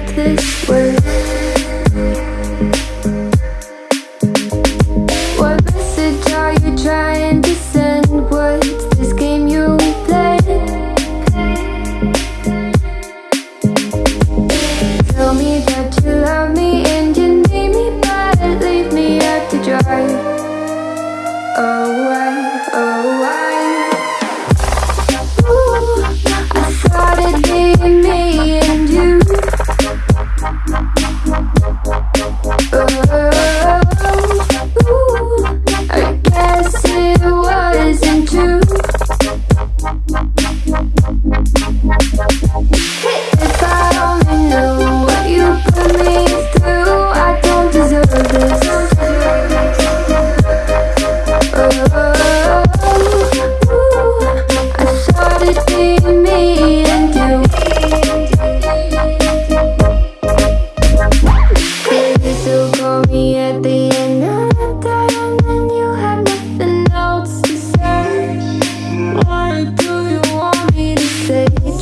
this word.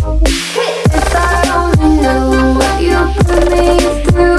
If I only knew what you put me through